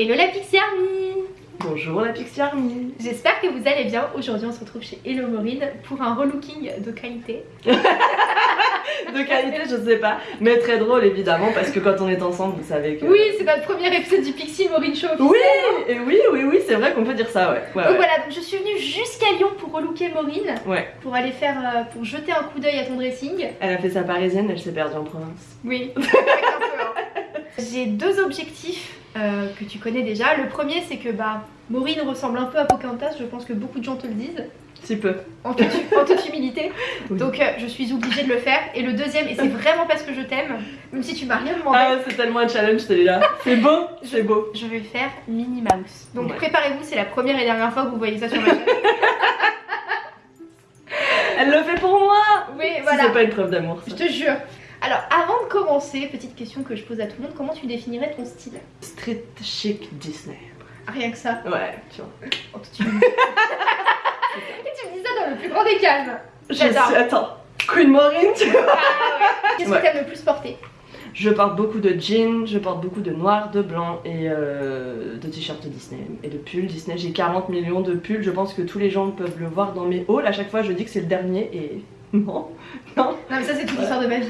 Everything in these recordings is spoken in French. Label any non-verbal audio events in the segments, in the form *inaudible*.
Hello la Pixie Army Bonjour la Pixie Army J'espère que vous allez bien. Aujourd'hui on se retrouve chez Hello Maureen pour un relooking de qualité. *laughs* De qualité je sais pas, mais très drôle évidemment parce que quand on est ensemble vous savez que... Oui c'est notre premier épisode du Pixie Maureen Show Oui, et oui, oui, oui, c'est vrai qu'on peut dire ça, ouais. ouais, Donc ouais. voilà, donc je suis venue jusqu'à Lyon pour relooker Maureen, Ouais. pour aller faire, euh, pour jeter un coup d'œil à ton dressing. Elle a fait sa parisienne, elle s'est perdue en province. Oui. *laughs* J'ai deux objectifs euh, que tu connais déjà. Le premier c'est que bah Maureen ressemble un peu à Pocahontas, je pense que beaucoup de gens te le disent, Si peu. en toute, en toute humilité. *laughs* Oui. Donc euh, je suis obligée de le faire. Et le deuxième, et c'est vraiment parce que je t'aime, même si tu m'as rien demandé, Ah, c'est tellement un challenge celui-là. C'est beau, c'est beau. je vais faire Minnie Mouse. Donc Ouais. préparez-vous, c'est la première et dernière fois que vous voyez ça sur ma chaîne. *laughs* Elle le fait pour moi Oui, Si voilà. C'est pas une preuve d'amour, Je te jure. Alors avant de commencer, petite question que je pose à tout le monde, comment tu définirais ton style? Street chic Disney. Rien que ça? Ouais, tu vois. toute humilité. *laughs* Et tu me dis ça dans le plus grand des calmes. Je J'adore. suis... Attends. Queen Maureen, tu vois. Qu'est-ce Ouais. que t'aimes le plus porter? Je porte beaucoup de jeans, je porte beaucoup de noir, de blanc et euh, de t-shirts Disney et de pulls Disney. J'ai 40 millions de pulls, je pense que tous les gens peuvent le voir dans mes hauls. À chaque fois, je dis que c'est le dernier et *laughs* non, non. Non mais ça c'est toute l'histoire de ma vie.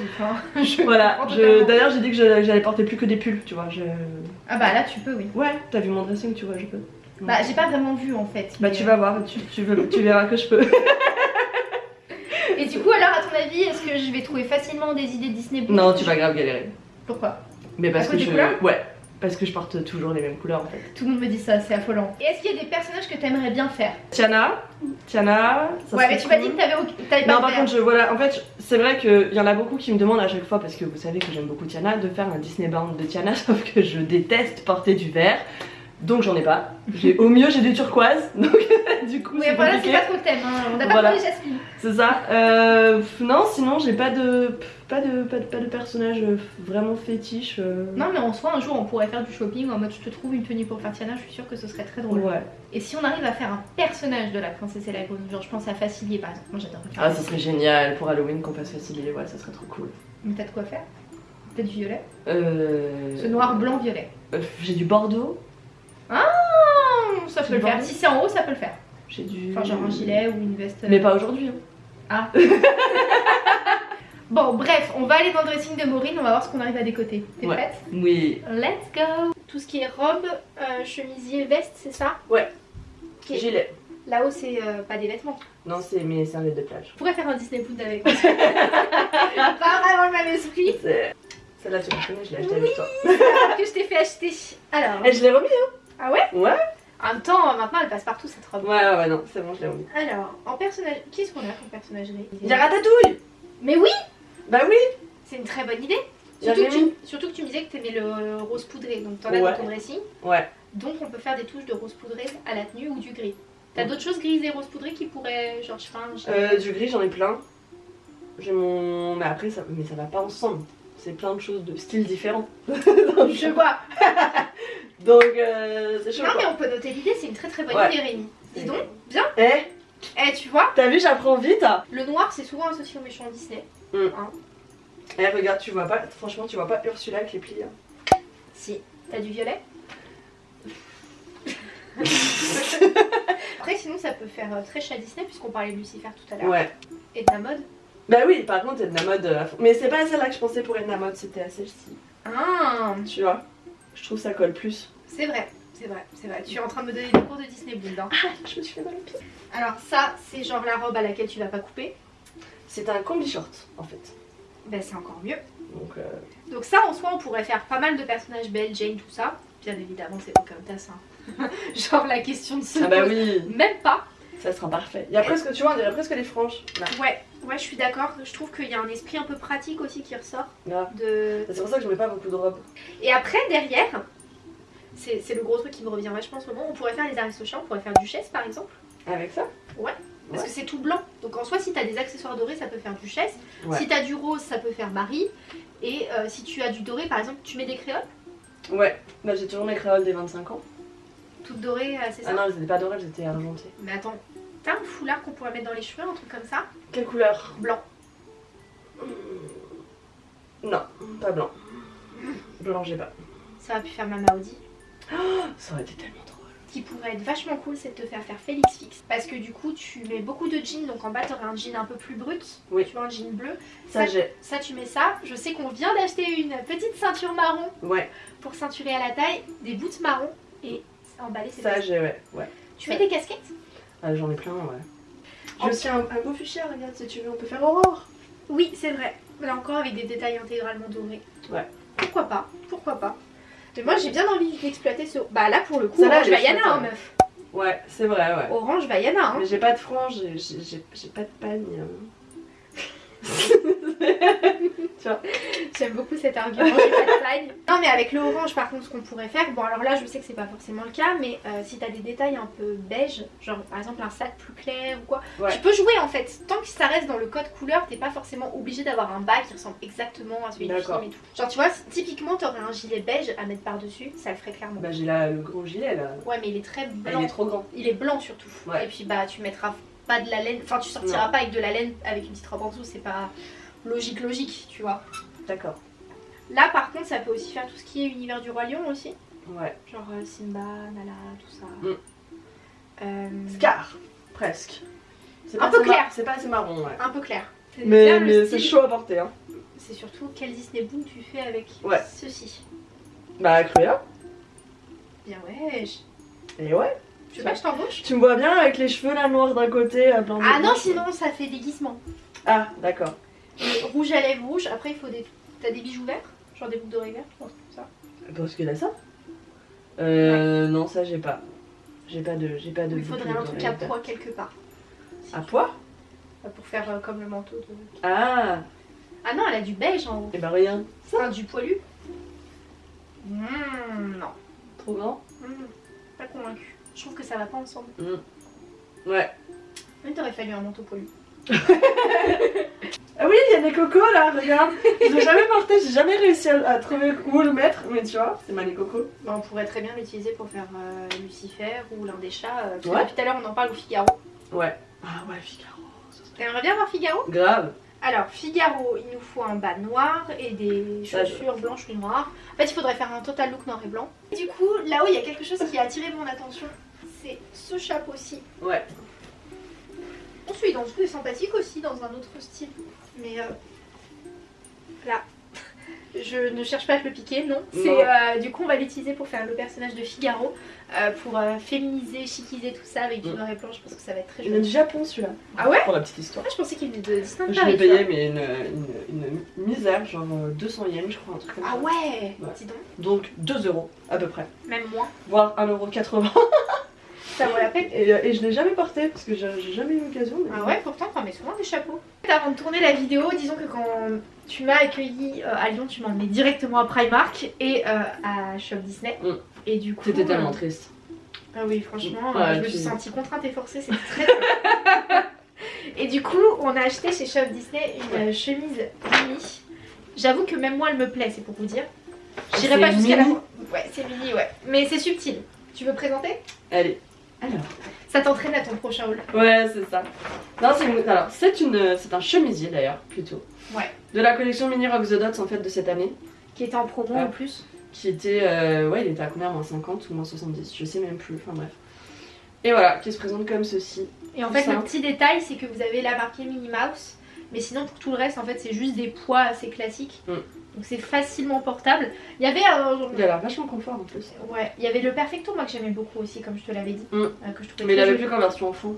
*laughs* je Voilà, d'ailleurs, j'ai dit que j'allais porter plus que des pulls, tu vois. Je... Ah bah là tu peux oui. Ouais, t'as vu mon dressing, tu vois, je peux. Bah j'ai pas vraiment vu en fait. Bah, tu euh, vas voir, tu, tu, veux- tu verras que je peux. *laughs* Et du coup alors à ton avis est-ce que je vais trouver facilement des idées Disney non, tu vas grave galérer. Pourquoi? Mais parce À que je. Ouais, parce que je porte toujours les mêmes couleurs en fait. Tout le monde me dit ça, c'est affolant. Et est-ce qu'il y a des personnages que t'aimerais bien faire? Tiana, Tiana, ça Ouais mais tu m'as dit que t'avais pas Non, par contre, je, voilà, en fait, c'est vrai qu'il y en a beaucoup qui me demandent à chaque fois, parce que vous savez que j'aime beaucoup Tiana, de faire un Disney Bound de Tiana, *laughs* sauf que je déteste porter du vert, donc j'en ai pas. J'ai- Au mieux, j'ai du turquoise, *laughs* donc du coup, Oui c'est voilà c'est pas trop le thème, hein. on a pas Voilà. parlé Jasmine. C'est ça. Euh, non, sinon, j'ai pas de, pas de, pas de, pas de personnage euh, vraiment fétiche. euh. Non mais en soi un jour on pourrait faire du shopping en mode je te trouve une tenue pour faire Tiana, je suis sûre que ce serait très drôle. Ouais. Et si on arrive à faire un personnage de la princesse et la grenouille, genre je pense à Facilier par exemple, moi j'adore Ah, ça serait génial pour Halloween qu'on fasse faciliter, ouais, ça serait trop cool. Mais t'as de quoi faire? Peut-être du violet? Euh... Ce noir, blanc, violet. euh, j'ai du Bordeaux, Ah, ça peut le faire. Si c'est en haut, ça peut le faire. j'ai du. Enfin, genre un gilet ou une veste. Mais pas aujourd'hui. hein. *laughs* Bon, bref, on va aller dans le dressing de Maureen, on va voir ce qu'on arrive à décoter. T'es Ouais. prête Oui. Let's go Tout ce qui est robe, euh, chemisier, veste, c'est ça Ouais. Gilet. Là-haut, c'est euh, pas des vêtements. Non, c'est mes serviettes de plage. Je pourrais faire un Disney Food avec. *laughs* pas vraiment le même esprit Celle-là, tu la connais, je l'ai achetée avec toi. que je t'ai fait acheter. Alors. Et je l'ai remis, hein Ah ouais Ouais. En même temps, maintenant, elle passe partout cette robe. Ouais, ouais, ouais, non, c'est bon, je l'ai remis. Alors, en personnage. Qu'est-ce qu'on a comme personnagerie? Il y a Ratatouille Mais oui Bah oui C'est une très bonne idée. Surtout que, tu, surtout que tu me disais que t'aimais le rose poudré, donc t'en as Ouais. dans ton dressing. Ouais. Donc on peut faire des touches de rose poudré à la tenue ou du gris. T'as Ouais. d'autres choses grises et rose poudré qui pourraient, genre, je Euh, du gris, j'en ai plein. J'ai mon. Mais après, ça... Mais ça va pas ensemble. C'est plein de choses de styles différents. *laughs* Je vois. *laughs* Donc, euh, c'est chaud. Non quoi. mais on peut noter l'idée, c'est une très très bonne Ouais. idée Rémi. Dis donc, bien. Eh, Eh tu vois, t'as vu, j'apprends vite le noir c'est souvent associé au méchant Disney. Mm. Hein Eh, regarde, tu vois pas. Franchement, tu vois pas Ursula avec les plis. hein. si. T'as du violet *laughs* Après sinon ça peut faire euh, très chat Disney puisqu'on parlait de Lucifer tout à l'heure. Ouais. Et de la mode. Bah oui, par contre, Edna Mode euh, à fond. Mais c'est pas à celle-là que je pensais pour Edna Mode, c'était à celle-ci. Ah Tu vois Je trouve ça colle plus. C'est vrai, c'est vrai, c'est vrai. Tu es en train de me donner des cours de Disney Bound. hein. Ah, je me suis fait mal au pied. Alors ça, c'est genre la robe à laquelle tu vas pas couper. C'est un combi short en fait. Ben c'est encore mieux. Donc, euh, Donc ça en soi on pourrait faire pas mal de personnages Belle, Jane, tout ça. Bien évidemment c'est. Hein. *laughs* genre la question de se Ah bah oui, même pas. ça sera parfait. Il y a presque, tu vois, on dirait presque les franges. Là, Ouais, ouais je suis d'accord. Je trouve qu'il y a un esprit un peu pratique aussi qui ressort. De... C'est pour ça que je mets pas beaucoup de robes. Et après derrière, c'est le gros truc qui me revient vachement en ce moment, on pourrait faire les aristochats, on pourrait faire duchesse par exemple. Avec ça? Parce que c'est tout blanc. Donc en soi si t'as des accessoires dorés ça peut faire duchesse. Ouais. Si t'as du rose ça peut faire Marie. Et euh, si tu as du doré par exemple tu mets des créoles? Ouais, bah j'ai toujours mes créoles des 25 ans. Toutes dorées, euh, c'est ça? Ah non, elles étaient pas dorées, elles étaient argentées. Mais attends, t'as un foulard qu'on pourrait mettre dans les cheveux, un truc comme ça? Quelle couleur? Blanc. Non, pas blanc. Blanc, j'ai pas. Ça va pu faire Mama Audi. Ça aurait été tellement drôle. Ce qui pourrait être vachement cool, c'est de te faire faire Félix Fix. Parce que du coup, tu mets beaucoup de jeans, donc en bas, tu aurais un jean un peu plus brut. Oui. Tu vois, un jean bleu. Ça, j'ai. Ça, tu mets ça. Je sais qu'on vient d'acheter une petite ceinture marron Ouais, pour ceinturer à la taille, des boots marron et emballer c'est ça, j'ai, ouais. ouais. Tu mets des casquettes? Ah, J'en ai plein, ouais. J'ai aussi un, un beau fuchsia, regarde, si tu veux, on peut faire Aurore. Oui, c'est vrai. Là encore avec des détails intégralement dorés. Ouais. Pourquoi pas? Pourquoi pas? Mais moi j'ai bien envie d'exploiter ce. Bah là pour le coup, Celle-là, Orange Vaiana, hein, hein. meuf. Ouais, c'est vrai, ouais. Orange Vaiana, hein. Mais j'ai pas de frange, j'ai- j'ai j'ai- j'ai pas *laughs* de pagne. J'aime beaucoup cet argument, pas de. Non mais avec le orange par contre ce qu'on pourrait faire, bon alors là je sais que c'est pas forcément le cas, mais euh, si t'as des détails un peu beige, genre par exemple un sac plus clair ou quoi, Ouais. tu peux jouer en fait. Tant que ça reste dans le code couleur, t'es pas forcément obligé d'avoir un bas qui ressemble exactement à celui du film et tout. Genre tu vois, typiquement t'aurais un gilet beige à mettre par dessus, ça le ferait clairement. Bah, j'ai là le gros gilet là. Ouais mais il est très blanc. il est trop grand. Il est blanc surtout. Ouais. Et puis bah tu mettras pas de la laine, enfin tu sortiras Non. pas avec de la laine avec une petite robe en dessous, c'est pas logique logique, tu vois. D'accord. Là par contre ça peut aussi faire tout ce qui est univers du roi lion aussi. Ouais. Genre euh, Simba, Nala, tout ça. Mm. Euh, Scar, presque. C'est Un pas peu clair. C'est pas assez marron, ouais. un peu clair. C'est Mais, c'est chaud à porter, hein. C'est surtout quel Disney Boom tu fais avec Ouais. ceci. Bah, Cruya. Bien ouais. Et ouais. Tu veux pas que je t'embauche Tu me vois bien avec les cheveux là noirs d'un côté, à blanc de Ah non sinon ça fait déguisement. Ah, d'accord. Rouge à lèvres rouge, après il faut des. T'as des bijoux verts Genre des boucles d'oreilles vertes je pense, comme ça. Parce que là, ça Euh, non, ça, j'ai pas. J'ai pas de. J'ai pas de. Il faudrait un truc à poids quelque part. À poids? Pour faire euh, comme le manteau de. Ah Ah non, elle a du beige en haut. Et bah, rien. Enfin, du poilu. Mmh, non. Trop grand? Mmh, pas convaincue. Je trouve que ça va pas ensemble. Ouais. Mais t'aurais fallu un manteau poilu. *laughs* Ah oui, il y a des cocos là, regarde. Je l'ai jamais porté, j'ai jamais réussi à, à trouver où le mettre, mais tu vois, c'est mal les cocos. Bah, on pourrait très bien l'utiliser pour faire euh, Lucifer ou l'un des chats. euh, parce que Ouais. depuis tout à l'heure, on en parle au Figaro. Ouais. Ah ouais, Figaro. T'aimerais bien voir Figaro? Grave. Alors, Figaro, il nous faut un bas noir et des chaussures blanches ou noires. En fait, il faudrait faire un total look noir et blanc. Et du coup, là-haut, il y a quelque chose qui a attiré mon attention. C'est ce chapeau-ci. Ouais. On suit dans est sympathique aussi, dans un autre style. Mais euh, là, je ne cherche pas à te le piquer, non. Euh, du coup, on va l'utiliser pour faire le personnage de Figaro, euh, pour euh, féminiser, chiquiser tout ça avec du Mm. noir et blanc. Je pense que ça va être très Il vient joli. du Japon celui-là. Ah ouais? Pour la petite histoire. Ah, je pensais qu'il venait de Disney Je l'ai payé, mais une, une, une misère, genre euh, 200 yens, je crois, un truc comme Ah ça. ouais, Ouais. Dis donc, Donc 2 euros à peu près, même moins. voire 1,80€. *laughs* Ça vaut la peine. Et, euh, et je l'ai jamais porté parce que j'ai jamais eu l'occasion. mais- Ah ouais, pourtant, t'en mets souvent des chapeaux. Avant de tourner la vidéo, disons que quand tu m'as accueilli euh, à Lyon, tu m'as emmené directement à Primark et euh, à Shop Disney. Mm. Et du coup. C'était euh, tellement triste. Ah oui, franchement, Ouais, je me suis sentie contrainte et forcée, c'était très. *laughs* Et du coup, on a acheté chez Shop Disney une chemise mini. J'avoue que même moi, elle me plaît, c'est pour vous dire. J'irai pas jusqu'à la. Ouais, c'est mini, ouais. Mais c'est subtil. Tu veux présenter? Allez. Alors. Ça t'entraîne à ton prochain haul. Ouais, c'est ça. Non, c'est une- alors c'est une, c'est un chemisier d'ailleurs plutôt. Ouais. De la collection Mini Rock the Dots en fait de cette année, Qui était en promo Ah. en plus. qui était, euh, ouais, il était à combien? Moins 50 ou moins 70, je sais même plus. Enfin bref. Et voilà, qui se présente comme ceci. Et en fait, ça. le petit détail, c'est que vous avez la marquée Minnie Mouse. Mais sinon, pour tout le reste, en fait, c'est juste des poids assez classiques. Mm. Donc c'est facilement portable. Il y avait un. Il a l'air vachement confort en plus. Ouais, il y avait le Perfecto, moi que j'aimais beaucoup aussi, comme je te l'avais dit. Mm. euh, que je trouvais Mais il avait plus qu'en version fond.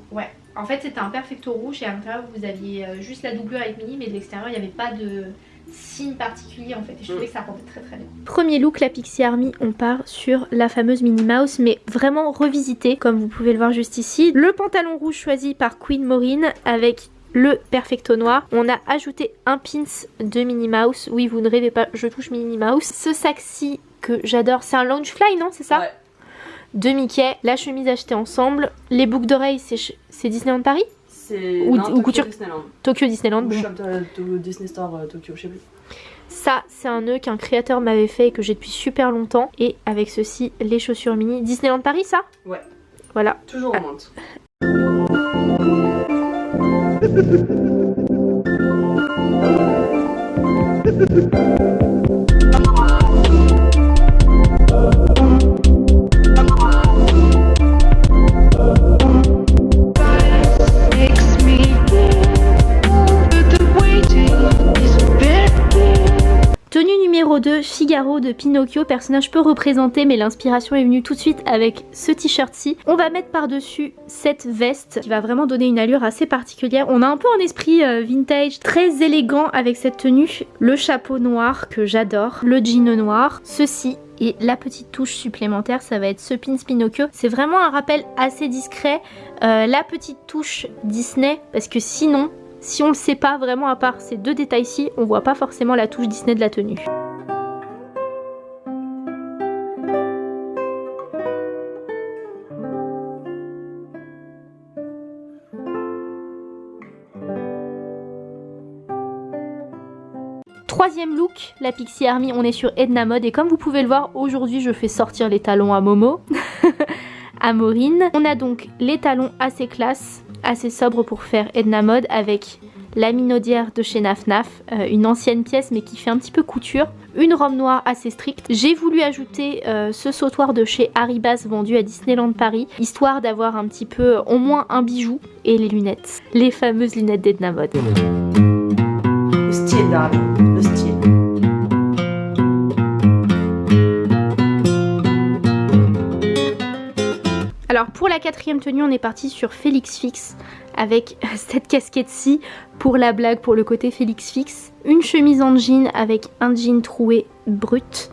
En fait, c'était un Perfecto rouge et à l'intérieur, vous aviez euh, juste la doublure avec Minnie, mais de l'extérieur, il n'y avait pas de signe particulier en fait. Et je trouvais Mm. que ça rendait très très bien. Premier look, la Pixie Army, on part sur la fameuse Minnie Mouse, mais vraiment revisitée, comme vous pouvez le voir juste ici. Le pantalon rouge choisi par Queen Maureen avec le perfecto noir. On a ajouté un pins de Minnie Mouse. Oui, vous ne rêvez pas, je touche Minnie Mouse. Ce sac-ci que j'adore, c'est un Loungefly, non C'est ça Ouais. De Mickey, la chemise achetée ensemble. Les boucles d'oreilles, c'est Disneyland Paris C'est Ou- non, ou Tokyo couture- Disneyland. Tokyo Disneyland. Ou bon. De, de Disney Store euh, Tokyo, je sais plus. Ça, c'est un nœud qu'un créateur m'avait fait et que j'ai depuis super longtemps. Et avec ceci, les chaussures mini. Disneyland Paris, ça Ouais. Voilà. Toujours en menthe. Numéro *laughs* Figaro de Pinocchio, personnage peu représenté mais l'inspiration est venue tout de suite avec ce t-shirt-ci. On va mettre par-dessus cette veste qui va vraiment donner une allure assez particulière. On a un peu un esprit euh, vintage très élégant avec cette tenue. Le chapeau noir que j'adore, le jean noir, ceci et la petite touche supplémentaire, ça va être ce pins Pinocchio. C'est vraiment un rappel assez discret. Euh, la petite touche Disney, parce que sinon, si on le sait pas vraiment à part ces deux détails-ci, on voit pas forcément la touche Disney de la tenue. Troisième look, la Pixie Army, on est sur Edna Mode et comme vous pouvez le voir, aujourd'hui je fais sortir les talons à Momo, *laughs* à Maureen. On a donc les talons assez classe, assez sobres pour faire Edna Mode avec la minaudière de chez Naf Naf, euh, une ancienne pièce mais qui fait un petit peu couture, une robe noire assez stricte. J'ai voulu ajouter euh, ce sautoir de chez Haribas vendu à Disneyland Paris, histoire d'avoir un petit peu au moins un bijou et les lunettes, les fameuses lunettes d'Edna Mode. Le style. Alors pour la quatrième tenue, on est parti sur Félix Fix avec *laughs* cette casquette-ci pour la blague, pour le côté Félix Fix. Une chemise en jean avec un jean troué brut.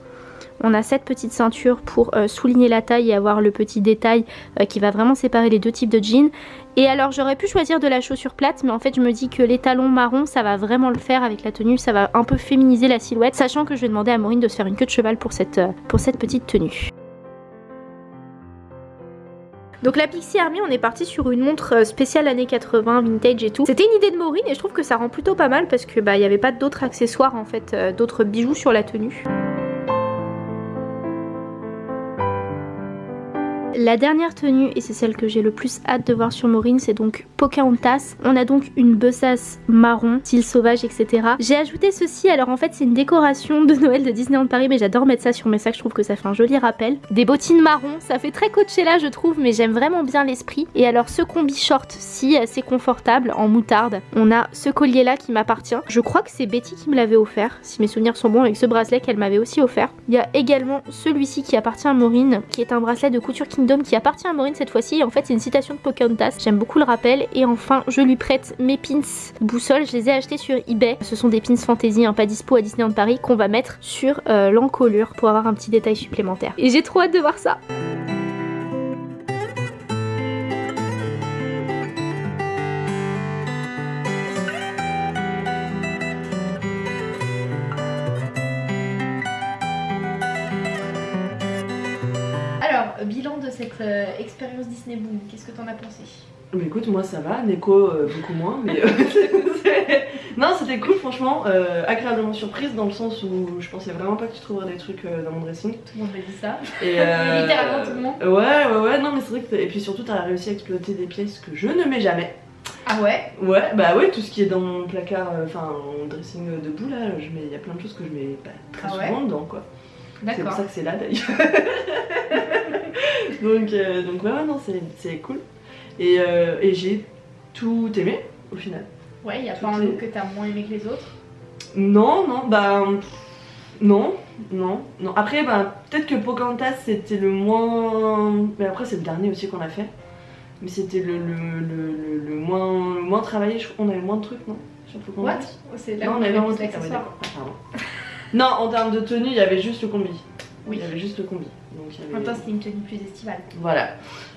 On a cette petite ceinture pour euh, souligner la taille et avoir le petit détail euh, qui va vraiment séparer les deux types de jeans. Et alors j'aurais pu choisir de la chaussure plate mais en fait je me dis que les talons marrons ça va vraiment le faire avec la tenue, ça va un peu féminiser la silhouette sachant que je vais demander à Maureen de se faire une queue de cheval euh, pour cette petite tenue. Donc la Pixie Army, on est parti sur une montre euh, spéciale années 80, vintage et tout. C'était une idée de Maureen et je trouve que ça rend plutôt pas mal parce que bah il n'y avait pas d'autres accessoires en fait, euh, d'autres bijoux sur la tenue. La dernière tenue, et c'est celle que j'ai le plus hâte de voir sur Maureen, c'est donc Pocahontas. On a donc une besace marron, style sauvage, etc. J'ai ajouté ceci, alors en fait c'est une décoration de Noël de Disneyland Paris, mais j'adore mettre ça sur mes sacs, je trouve que ça fait un joli rappel. Des bottines marron, ça fait très Coachella je trouve, mais j'aime vraiment bien l'esprit. Et alors ce combi short-ci, assez confortable, en moutarde. On a ce collier là qui m'appartient. Je crois que c'est Betty qui me l'avait offert, si mes souvenirs sont bons, avec ce bracelet qu'elle m'avait aussi offert. Il y a également celui-ci qui appartient à Maureen, qui est un bracelet de couture Qui appartient à Maureen cette fois-ci. En fait, c'est une citation de Pocahontas. J'aime beaucoup le rappel. Et enfin, je lui prête mes pins boussole. Je les ai achetés sur eBay. Ce sont des pins fantasy, hein, pas dispo à Disneyland Paris, qu'on va mettre sur euh, l'encolure pour avoir un petit détail supplémentaire. Et j'ai trop hâte de voir ça. Cette euh, expérience Disney Boom, qu'est-ce que t'en as pensé? Mais écoute, moi ça va, Neko euh, beaucoup moins, mais euh, *laughs* non, c'était cool, franchement, euh, agréablement surprise dans le sens où je pensais vraiment pas que tu trouverais des trucs dans mon dressing. Tout le monde m'a dit ça. Et, *laughs* Littéralement tout le monde. Ouais, ouais, ouais, non, mais c'est vrai que. Et puis surtout, t'as réussi à exploiter des pièces que je ne mets jamais. Ah ouais? Ouais, bah ouais, tout ce qui est dans mon placard, enfin, mon dressing debout là, je mets- il y a plein de choses que je mets pas très Ah ouais? souvent dedans, quoi. C'est pour ça que c'est là d'ailleurs. *laughs* donc, euh, donc ouais, ouais, non, c'est- cool. Et, euh, et j'ai tout aimé au final. Ouais, y a Tout pas un look que t'as moins aimé que les autres? Non, non, bah. Non, non, non. Après, bah, peut-être que Pocahontas c'était le moins. Mais après, c'est le dernier aussi qu'on a fait. Mais c'était le, le, le, le- moins, le moins travaillé. Je crois qu'on avait moins de trucs, non? What? Oh, C'est là on avait moins de trucs. Ah ouais. Ah, pardon. *laughs* Non, en termes de tenue, il y avait juste le combi. Oui. Il y avait juste le combi. Donc, il y En même avait... temps, c'était une tenue plus estivale. Voilà.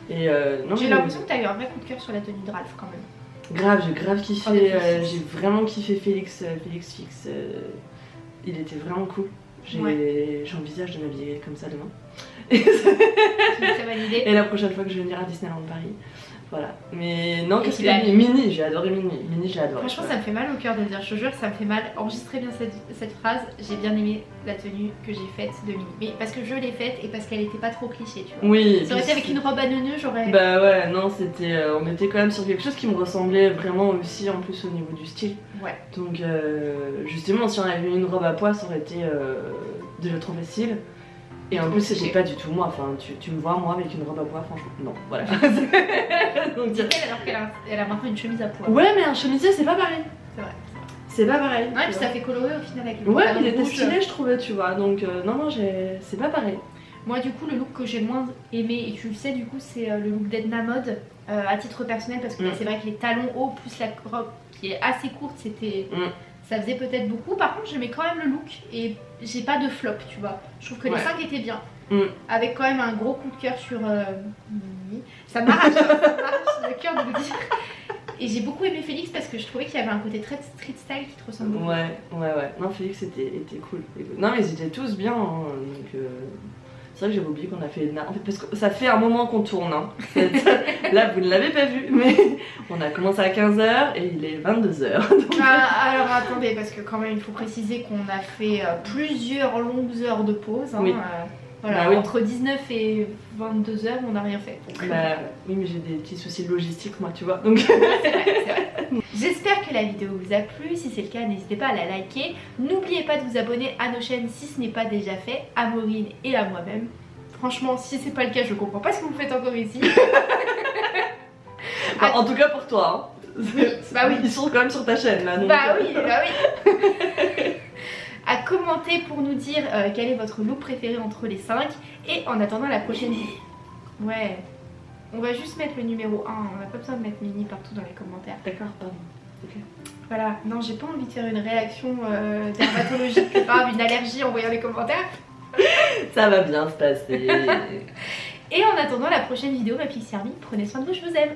Et euh, J'ai l'impression que t'as eu un vrai coup de cœur sur la tenue de Ralph quand même. Grave, j'ai grave kiffé. Euh, j'ai vraiment kiffé Félix, euh, Félix Fix. il était vraiment cool. J'ai- J'envisage de m'habiller comme ça demain. C'est une très bonne idée. *laughs* Et la prochaine fois que je vais venir à Disneyland Paris. Voilà. Mais non, qu'est-ce qu'il a Mini, j'ai adoré Mini. Mini, j'ai adoré. Franchement, ça me fait mal au cœur de le dire, je te jure, ça me fait mal. Enregistrez bien cette, cette phrase. J'ai bien aimé la tenue que j'ai faite de Minnie. Mais parce que je l'ai faite et parce qu'elle était pas trop cliché, tu vois. Oui. Ça aurait été avec une robe à neuneux, j'aurais. Bah ouais, non, c'était. euh, on était quand même sur quelque chose qui me ressemblait vraiment aussi en plus au niveau du style. Ouais. Donc euh, justement, si on avait eu une robe à pois, ça aurait été euh, déjà trop facile. Et en plus, c'était pas du tout moi. Enfin, tu, tu me vois moi avec une robe à pois, franchement, non. Voilà. *laughs* *laughs* Donc dire- elle alors qu'elle a, elle a maintenant une chemise à pois. Ouais, mais un chemisier, c'est pas pareil. C'est vrai. c'est pas pareil. Ouais, puis vois. ça fait coloré au final avec le Ouais, il était stylé, je trouvais, tu vois. Donc, euh, non, non, c'est pas pareil. Moi, du coup, le look que j'ai le moins aimé, et tu le sais, du coup, c'est euh, le look d'Edna Mode euh, à titre personnel parce que Mm. c'est vrai que les talons hauts plus la robe qui est assez courte, c'était. Mm. Ça faisait peut-être beaucoup. Par contre, j'aimais quand même le look et j'ai pas de flop, tu vois. Je trouve que Ouais. les 5 étaient bien. Mm. Avec quand même un gros coup de cœur sur euh, Mimi. Ça m'arrache, *laughs* ça m'arrache le cœur de le dire. Et j'ai beaucoup aimé Félix parce que je trouvais qu'il y avait un côté très street style qui te ressemble beaucoup. Ouais, ouais, ouais. Non, Félix était, était cool. Non, mais ils étaient tous bien. hein, donc, euh, c'est vrai que j'avais oublié qu'on a fait Edna. En fait, parce que ça fait un moment qu'on tourne. hein. *laughs* Là, vous ne l'avez pas vu, mais on a commencé à 15h et il est 22h. *laughs* Ah, alors attendez, parce que quand même il faut préciser qu'on a fait euh, plusieurs longues heures de pause. hein, Oui. euh, voilà, Bah oui. entre 19 et 22 heures, on n'a rien fait. Bah, oui, mais j'ai des petits soucis logistiques, moi, tu vois. Donc. *laughs* *laughs* J'espère que la vidéo vous a plu. Si c'est le cas, n'hésitez pas à la liker. N'oubliez pas de vous abonner à nos chaînes si ce n'est pas déjà fait, à Maureen et à moi-même. Franchement, si c'est pas le cas, je comprends pas ce que vous faites encore ici. *laughs* Bah, en tout cas pour toi. hein. bah oui. Ils sont quand même sur ta chaîne là. donc, Bah oui, bah oui. Commenter pour nous dire euh, quel est votre look préféré entre les 5 et en attendant la prochaine vidéo. *laughs* Ouais. On va juste mettre le numéro 1, on n'a pas besoin de mettre Mini partout dans les commentaires. D'accord, pardon. Voilà, non j'ai pas envie de faire une réaction euh, dermatologique *laughs* grave, une allergie en voyant les commentaires. *laughs* Ça va bien se passer. Et en attendant la prochaine vidéo, ma Pixie Army, prenez soin de vous, je vous aime.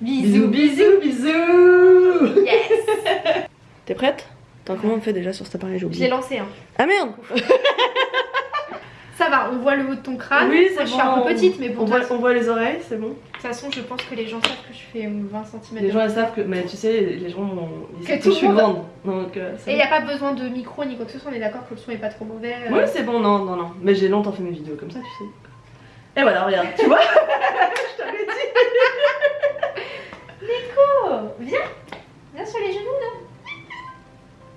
bisous, bisous, bisous. Yes T'es prête? Attends, comment on fait déjà sur cet appareil J'ai Je l'ai oublié. lancé hein. Ah merde Ça va, on voit le haut de ton crâne. Oui, je suis un peu petite, mais bon, On voit, toute façon- on voit les oreilles, c'est bon. de toute façon, je pense que les gens savent que je fais 20 cm Les gens ils savent que. Mais tu sais, les gens ils Que savent tout que je suis monde- grande. Donc, euh, Et il n'y a pas besoin de micro ni quoi que ce soit, on est d'accord que le son est pas trop mauvais. euh. Oui, c'est bon, non, non, non. Mais j'ai longtemps fait mes vidéos comme ça, tu sais. Et voilà, regarde, tu vois *laughs* Je t'avais dit *laughs* Oh, viens Viens sur les genoux là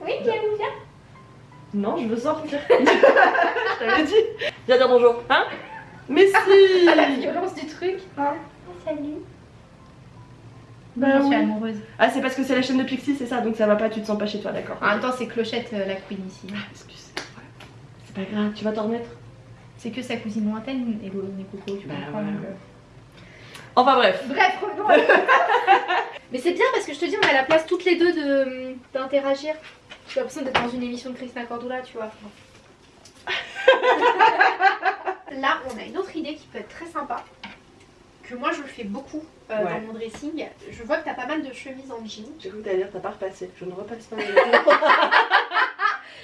Oui, viens, viens Non, je veux sortir. *laughs* je t'avais dit Viens dire bonjour, hein Mais si Ah, *laughs* la violence du truc hein. Oh, Salut Bah Je suis oui. amoureuse. Ah, c'est parce que c'est la chaîne de Pixie, c'est ça, donc ça va pas, tu te sens pas chez toi, d'accord. En même temps, c'est Clochette euh, la queen ici. Ah, excuse. C'est pas grave, tu vas t'en remettre. C'est que sa cousine lointaine, et Coco, tu Bah, comprends. voilà. euh. Enfin bref. Bref, revenons *laughs* Mais c'est bien parce que je te dis, on a la place toutes les deux de- d'interagir. J'ai l'impression d'être dans une émission de Christina Cordula, tu vois. Là, on a une autre idée qui peut être très sympa. Que moi, je le fais beaucoup euh, Ouais. dans mon dressing. Je vois que t'as pas mal de chemises en jean. J'ai cru que t'allais dire t'as pas repassé. Je ne repasse pas mes vêtements. *laughs*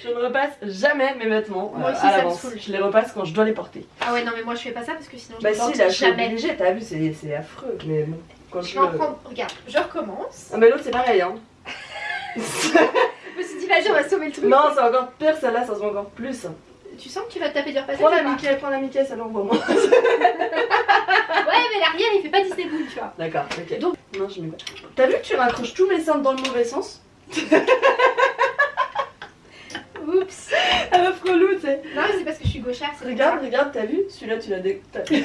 je ne repasse jamais mes vêtements Moi euh, aussi, à ça me l'avance. Je les repasse quand je dois les porter. Ah ouais, non, mais moi, je fais pas ça parce que sinon, je Bah ne si, porte là je suis jamais. obligée, t'as vu, c'est c'est affreux. Mais bon, quand Je je vais en prendre. Regarde, je recommence. Ah mais l'autre c'est pareil hein. *laughs* vas-y, on va sauver le truc. non, c'est encore pire, celle-là ça se voit encore plus. Tu sens que tu vas te taper du repassage Prends la Mickey, prends la Mickey, ça l'envoie moi. Ouais, mais l'arrière, il fait pas Disney Boule, tu vois. D'accord, ok. Donc- non, je mets pas. T'as vu que tu raccroches tous mes seins dans le mauvais sens *laughs* Oups. *laughs* Elle me frelou, tu sais. Non, mais c'est parce que je suis gauchère, Regarde, regarde, t'as vu Celui-là tu l'as dé... *laughs*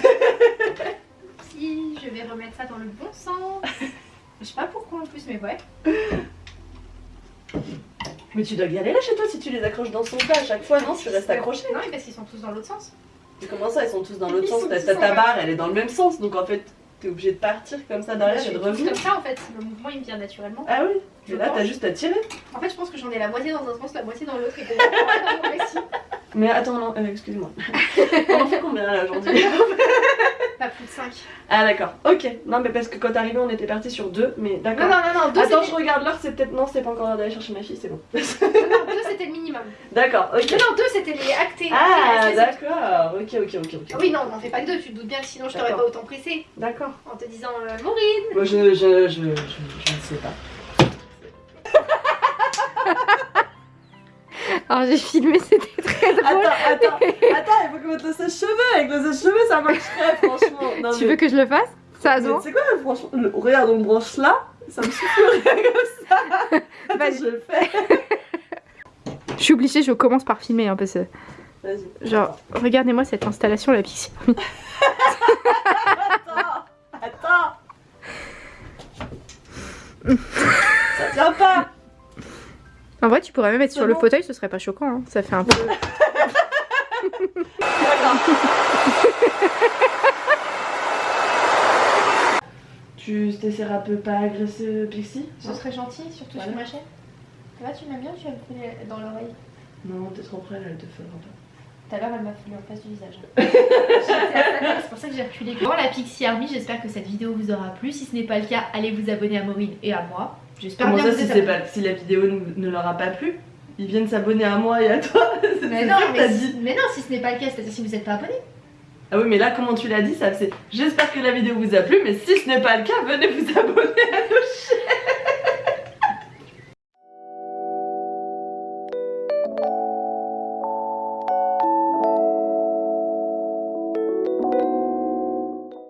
Si, je vais remettre ça dans le bon sens. Je sais pas pourquoi en plus, mais ouais. Mais tu dois galérer chez toi si tu les accroches dans son tas à chaque fois, non Tu restes accroché. Non, mais parce qu'ils sont tous dans l'autre sens. Mais comment ça, ils sont tous dans l'autre sens ta bas. barre, elle est dans le même sens, donc en fait, t'es obligé de partir comme ça derrière et de revenir. comme ça en fait. Le mouvement il me vient naturellement. Ah oui Et là, t'as juste à tirer. En fait, je pense que j'en ai la moitié dans un sens, la moitié dans l'autre et que je vais dans mon récit. Mais attends, non, euh, excuse-moi. *laughs* On en fait combien là aujourd'hui? *laughs* Pas plus de 5. Ah d'accord, ok. Non, mais parce que quand t'arrivais, on était parti sur deux, mais Non, d'accord. non, non, non, deux Attends, c'était- je regarde l'heure, c'est peut-être. Non, c'est pas encore l'heure d'aller chercher ma fille, c'est bon. non, non, deux, c'était le minimum. *laughs* d'accord, ok. Non, non, deux c'était les actés. Ah, d'accord, ok, ok, ok, ok. Ah Oui, non, on n'en fait pas que deux, tu te doutes bien que sinon je t'aurais pas autant pressé D'accord. en te disant euh, Maureen. Moi, je, je, je, je, je ne sais pas. *laughs* Alors j'ai filmé, c'était très drôle. Attends, attends, attends, il faut que mettre le sèche-cheveux. Avec le sèche-cheveux, ça marcherait, *laughs* franchement. Non, tu mais- veux que je le fasse? Ça se sais quoi, franchement, le- regarde, on branche là, ça me suffirait comme ça. *laughs* Attends, je le fais. *laughs* Je suis obligée, je commence par filmer hein, parce que genre regardez-moi cette installation la Pixie. Attends, attends. ça tient pas. En vrai, tu pourrais même être sur C'est le fauteuil, ce serait pas choquant. hein. Ça fait un peu. *laughs* Tu t'essaieras un peu pas agresser Pixie? Ce serait gentil, surtout Voilà. sur ma chaîne. Va, tu m'aimes bien ou tu vas me dans l'oreille? Non, t'es trop près, elle te fera pas. Tout à l'heure, elle m'a foulé en face du visage. *laughs* C'est pour ça que j'ai reculé. Bon, la Pixie Army, j'espère que cette vidéo vous aura plu. Si ce n'est pas le cas, allez vous abonner à Maureen et à moi. J'espère bien ça vous si, pas, si la vidéo ne, ne leur a pas plu? Ils viennent s'abonner à moi et à toi. *laughs* Mais non, mais, si, mais non, si ce n'est pas le cas, c'est-à-dire si vous n'êtes pas abonné. Ah oui mais là comment tu l'as dit ça c'est j'espère que la vidéo vous a plu mais si ce n'est pas le cas venez vous abonner à nos chaînes